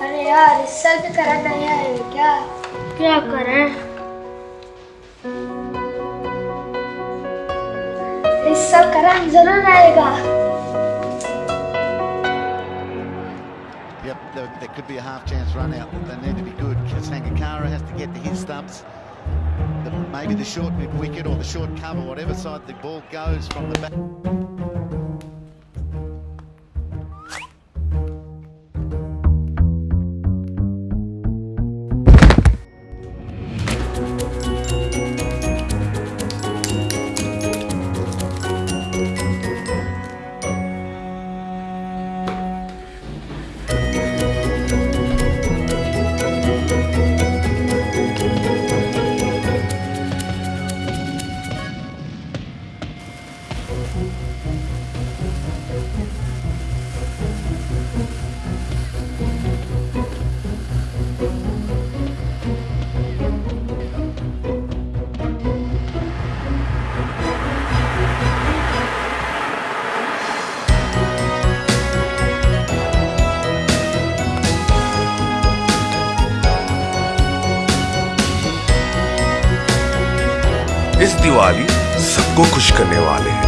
अरे यार इस साल भी करा नहीं है क्या क्या करें इस साल करंट ज़रूर आएगा Yep, there, there could be a half chance run out, but they need to be good. Sangakara has to get to his stumps. Maybe the short mid wicket or the short cover, whatever side the ball goes from the back. इस दिवाली सबको खुश करने वाले हैं।